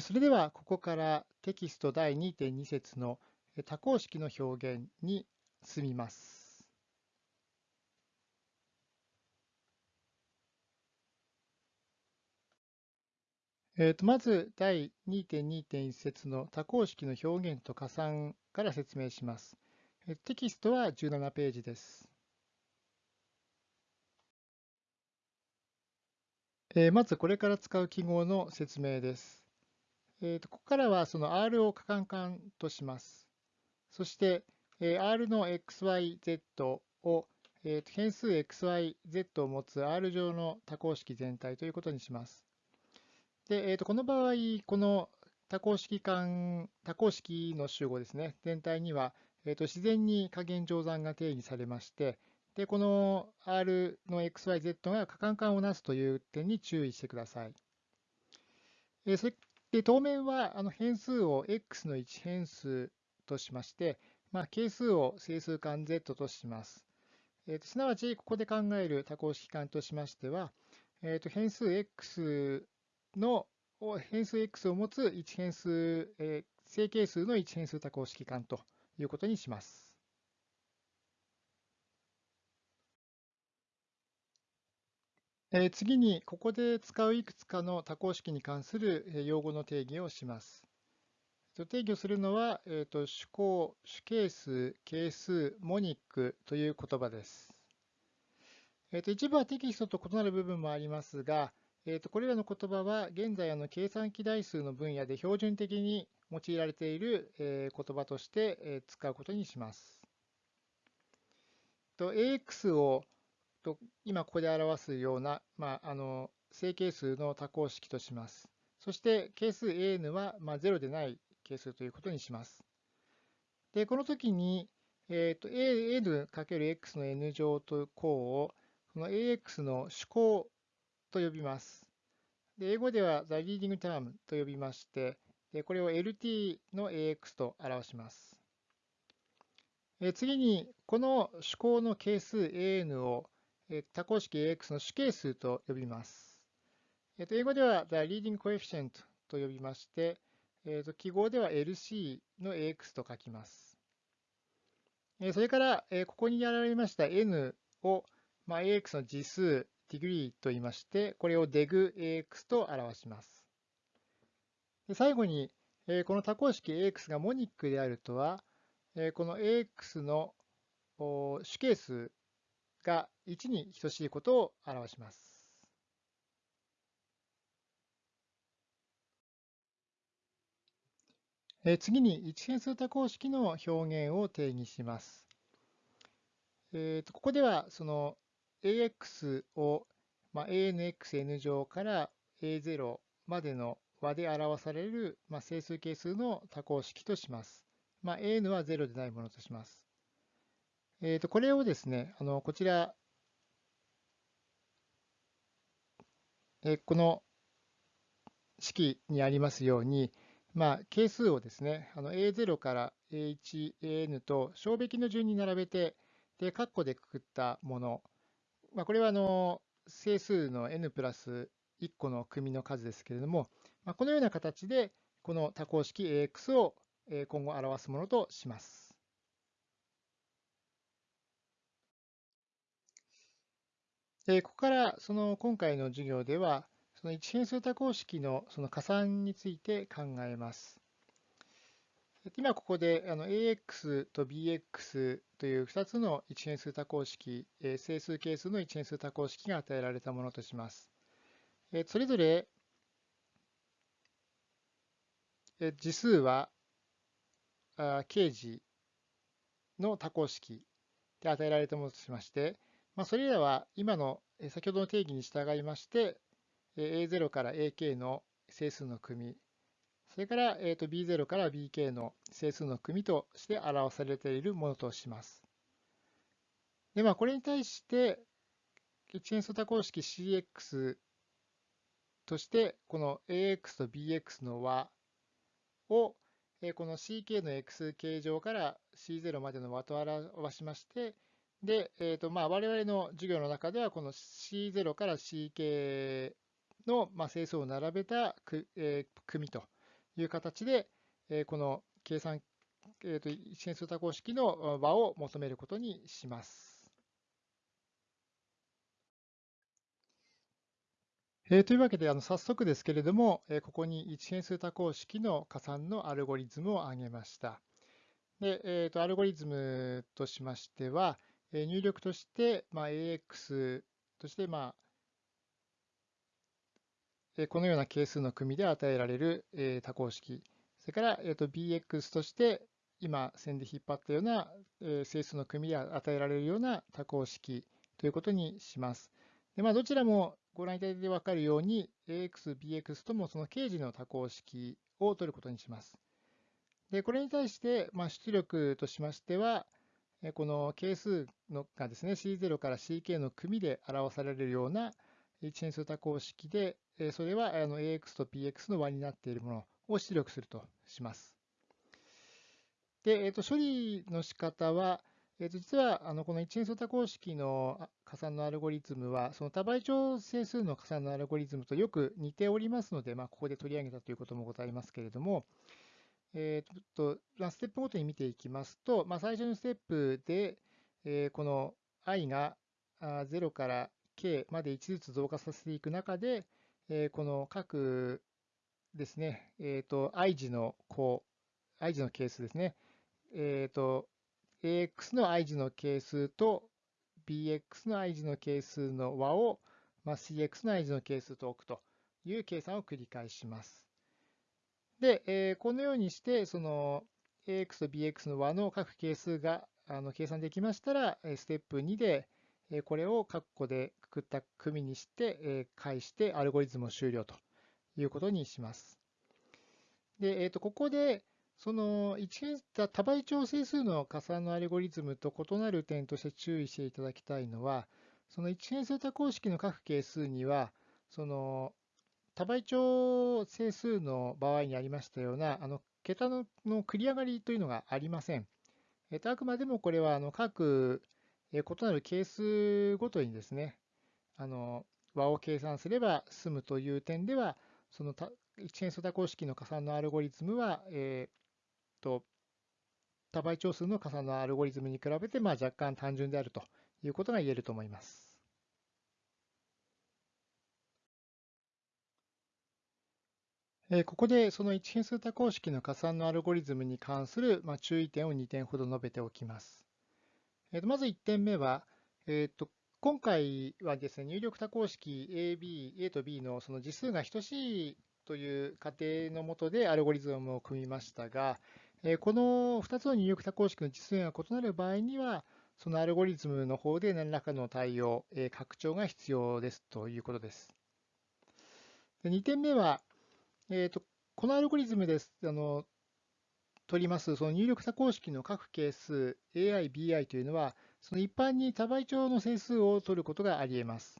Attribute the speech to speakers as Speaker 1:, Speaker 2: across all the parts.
Speaker 1: それではここからテキスト第2.2節の多項式の表現に進みます。えー、とまず第2.2.1節の多項式の表現と加算から説明します。テキストは17ページです。まずこれから使う記号の説明です。えー、とここからはその R を可換換とします。そして、え、R の XYZ を、えー、と変数 XYZ を持つ R 上の多項式全体ということにします。で、えー、とこの場合、この多項式間、多項式の集合ですね、全体には、えー、と自然に加減乗算が定義されまして、でこの R の XYZ が可換換をなすという点に注意してください。え、それで当面はあの変数を x の1変数としまして、まあ、係数を整数間 z とします。えーと、すなわち、ここで考える多項式間としましては、えーと、変数 x の変数 x を持つ1変数、えー、正係数の1変数多項式間ということにします。次に、ここで使ういくつかの多項式に関する用語の定義をします。定義をするのは、えーと、主項、主係数、係数、モニックという言葉です。えーと、一部はテキストと異なる部分もありますが、えーと、これらの言葉は現在あの計算機代数の分野で標準的に用いられている、えー、言葉として、えー、使うことにします。AX をと今ここで表すような、まあ、あの正係数の多項式とします。そして係数 an は、まあ、0でない係数ということにします。で、この時に、えーと、an×x の n 乗と項をこの ax の主項と呼びます。で英語では the leading term と呼びまして、でこれを lt の ax と表します。え次に、この主項の係数 an を多項式 AX の主係数と呼びます。英語では The Leading Coefficient と呼びまして、記号では LC の AX と書きます。それから、ここにやられました N を、まあ、AX の次数、degree と言いまして、これを degAX と表します。で最後に、この多項式 AX がモニックであるとは、この AX の主係数が1に等しいことを表します。次に一変数多項式の表現を定義します。えー、とここではその AX を、まあ、ANXN 乗から A0 までの和で表される、まあ、整数係数の多項式とします。まあ、AN は0でないものとします。えー、とこれをですね、あのこちら、えー、この式にありますように、まあ、係数をですね、あの A0 から A1、AN と小べきの順に並べて、で、括弧でくくったもの、まあ、これはあの整数の n プラス1個の組の数ですけれども、まあ、このような形で、この多項式 AX を今後表すものとします。でここからその今回の授業では、その一変数多項式のその加算について考えます。今ここであの AX と BX という2つの一変数多項式、整数係数の一変数多項式が与えられたものとします。それぞれ次数は刑事の多項式で与えられたものとしまして、まあ、それらは今の先ほどの定義に従いまして、A0 から AK の整数の組、それから B0 から BK の整数の組として表されているものとします。で、まあ、これに対して、一変数多項式 CX として、この AX と BX の和を、この CK の X 形状から C0 までの和と表しまして、で、えーとまあ、我々の授業の中では、この C0 から CK の、まあ、整数を並べたく、えー、組という形で、えこの計算、えー、と一変数多項式の和を求めることにします。えー、というわけで、あの早速ですけれども、えー、ここに一変数多項式の加算のアルゴリズムを挙げました。で、えーと、アルゴリズムとしましては、入力として、まあ、AX として、まあ、このような係数の組で与えられる、多項式、それから、BX として、今線で引っ張ったような、整数の組で与えられるような多項式ということにします。でまあ、どちらもご覧いただいて分かるように、AX、BX ともその刑事の多項式を取ることにします。で、これに対して、まあ、出力としましては、この係数のがですね、C0 から CK の組で表されるような一変数多項式で、それはあの AX と BX の和になっているものを出力するとします。で、えー、と処理の仕方は、えー、と実はあのこの一変数多項式の加算のアルゴリズムは、その多倍調整数の加算のアルゴリズムとよく似ておりますので、まあ、ここで取り上げたということもございますけれども、えーとまあ、ステップごとに見ていきますと、まあ、最初のステップで、えー、この i が0から k まで1ずつ増加させていく中で、えー、この各ですね、えーと、i 字の項、i 字の係数ですね、えーと、ax の i 字の係数と bx の i 字の係数の和を、まあ、cx の i 字の係数と置くという計算を繰り返します。で、えー、このようにして、その ax と bx の和の各係数があの計算できましたら、ステップ2で、これを括弧でくくった組にして、返してアルゴリズムを終了ということにします。で、えー、とここで、その一多倍調整数の加算のアルゴリズムと異なる点として注意していただきたいのは、その一変数多項式の各係数には、その多倍調整数の場合にありましたような、あの桁のの繰り上がりというのがありません。えっと、あくまでもこれはあの各異なる係数ごとにですね、あの和を計算すれば済むという点では、その一変数多項式の加算のアルゴリズムは、えと多倍長数の加算のアルゴリズムに比べて、まあ、若干単純であるということが言えると思います。ここでその一変数多項式の加算のアルゴリズムに関する注意点を2点ほど述べておきます。まず1点目は、えー、と今回はですね、入力多項式 A、B、A と B のその次数が等しいという仮定のもとでアルゴリズムを組みましたが、この2つの入力多項式の実現が異なる場合には、そのアルゴリズムの方で何らかの対応、拡張が必要ですということです。2点目は、えーと、このアルゴリズムです。あの取りますその入力多項式の各係数 AI、BI というのは、その一般に多倍調の整数を取ることがあり得ます。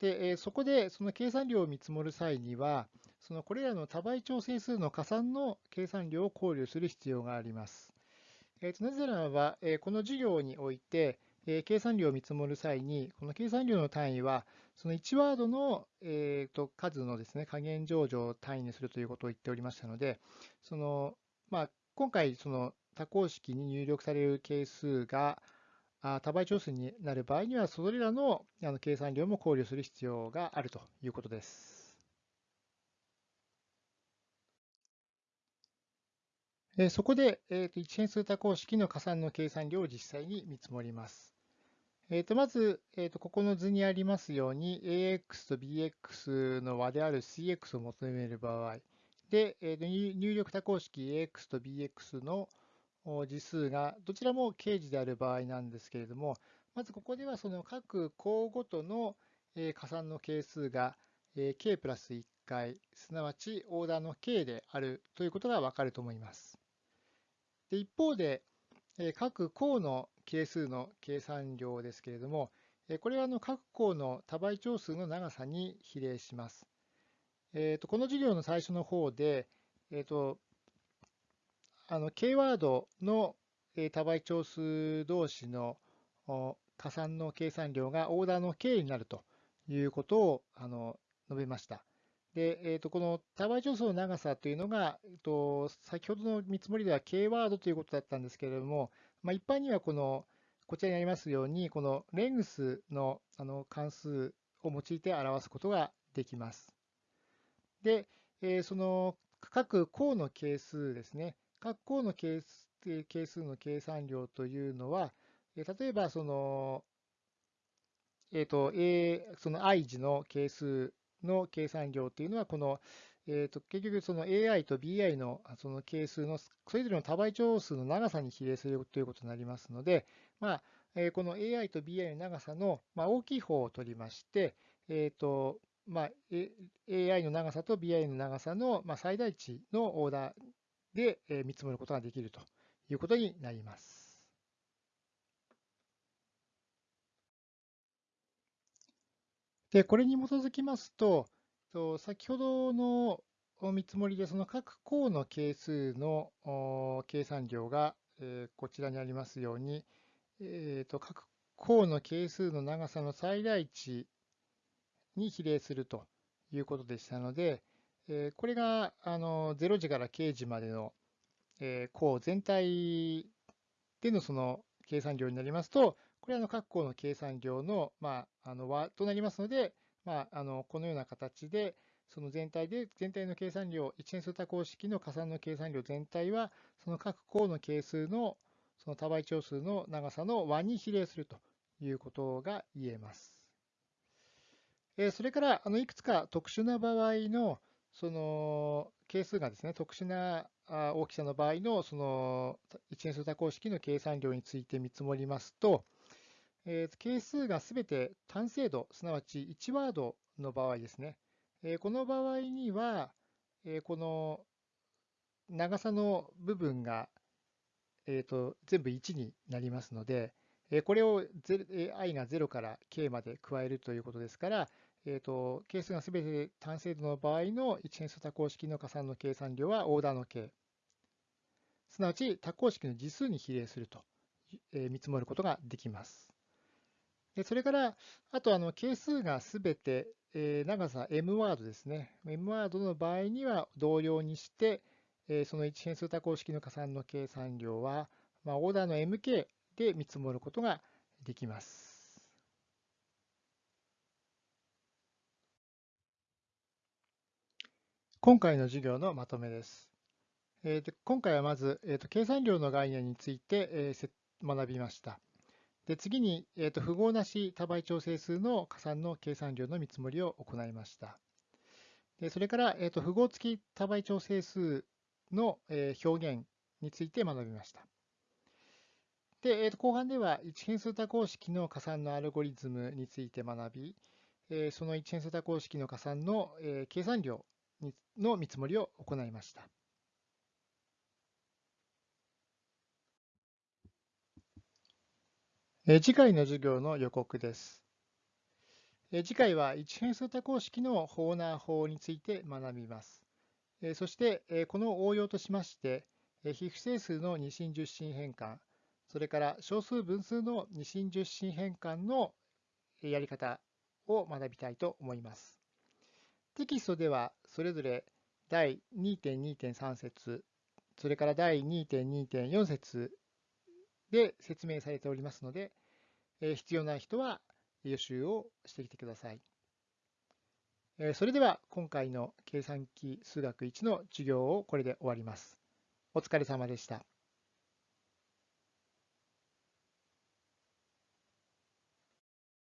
Speaker 1: で、えそこでその計算量を見積もる際には、そのこれらの多倍調整数の加算の計算量を考慮する必要があります。えー、となぜならば、えこの授業において、え計算量を見積もる際に、この計算量の単位は、その1ワードの、えー、と数のですね加減上場を単位にするということを言っておりましたので、そのまあ、今回、その多項式に入力される係数が多倍調数になる場合には、それらの計算量も考慮する必要があるということです。そこで、えー、と一変数多項式の加算の計算量を実際に見積もります。えー、とまず、えー、とここの図にありますように、AX と BX の和である CX を求める場合、で、えー、と入力多項式 AX と BX の次数がどちらも掲示である場合なんですけれども、まずここではその各項ごとの加算の係数が k プラス1回、すなわちオーダーの k であるということがわかると思います。で一方で、各項の係数の計算量ですけれども、これはあの各項の多倍長数の長さに比例します。えー、とこの授業の最初の方で、えー、とあの K ワードの多倍長数同士の加算の計算量がオーダーの K になるということをあの述べました。で、えー、とこの多倍調数の長さというのが、えー、と先ほどの見積もりでは K ワードということだったんですけれども、まあ、一般にはこのこちらにありますように、このレングスのあの関数を用いて表すことができます。で、えー、その各項の係数ですね、各項の係数の計算量というのは、例えばその、えーと A、その i 次の係数の計算量というのは、この、えー、と結局その AI と BI のその係数のそれぞれの多倍長数の長さに比例するということになりますので、まあえー、この AI と BI の長さの、まあ、大きい方を取りまして、えーとまあ、AI の長さと BI の長さの、まあ、最大値のオーダーで、え、見積もることができるということになります。で、これに基づきますと、先ほどの見積もりで、その各項の係数の計算量が、こちらにありますように、えー、と各項の係数の長さの最大値に比例するということでしたので、これがあの0時から0時までの項全体でのその計算量になりますと、これはの各項の計算量,、の和となりますので、まあ、あのこのような形で、その全体で全体の計算量、一年数多項式の加算の計算量全体は、その各項の係数のその多倍長数の長さの和に比例するということが言えます。それから、あのいくつか特殊な場合のその係数がですね、特殊な大きさの場合のその一年数多項式の計算量について見積もりますと、えー、係数がすべて単精度、すなわち1ワードの場合ですね。えー、この場合には、えー、この長さの部分が、えーと、全部1になりますので、えこれを i が0から k まで加えるということですから、えーと、係数がすべて単精度の場合の一変数多項式の加算の計算量はオーダーの k。すなわち多項式の次数に比例すると、え見積もることができます。でそれから、あとあの係数がすべて、えー、長さ m ワードですね。m ワードの場合には同様にして、えー、その一変数多項式の加算の計算量は、まあ、オーダーの mk で見積もることができます。今回の授業のまとめです。えー、で今回はまず、えーと、計算量の概念について、えー、学びました。で次に、えーと、符号なし多倍調整数の加算の計算量の見積もりを行いました。でそれから、えーと、符号付き多倍調整数の、えー、表現について学びました。で、えーと、後半では一変数多項式の加算のアルゴリズムについて学び、えー、その一変数多項式の加算の、えー、計算量の見積もりを行いました。次回の授業の予告です。次回は一変数多項式のホーナー法について学びます。そしてこの応用としまして、非不整数の二進十進変換、それから小数分数の二進十進変換のやり方を学びたいと思います。テキストではそれぞれ第2.2.3節、それから第2.2.4節で説明されておりますので、必要な人は予習をしてきてください。それでは今回の計算機数学1の授業をこれで終わります。お疲れ様でした。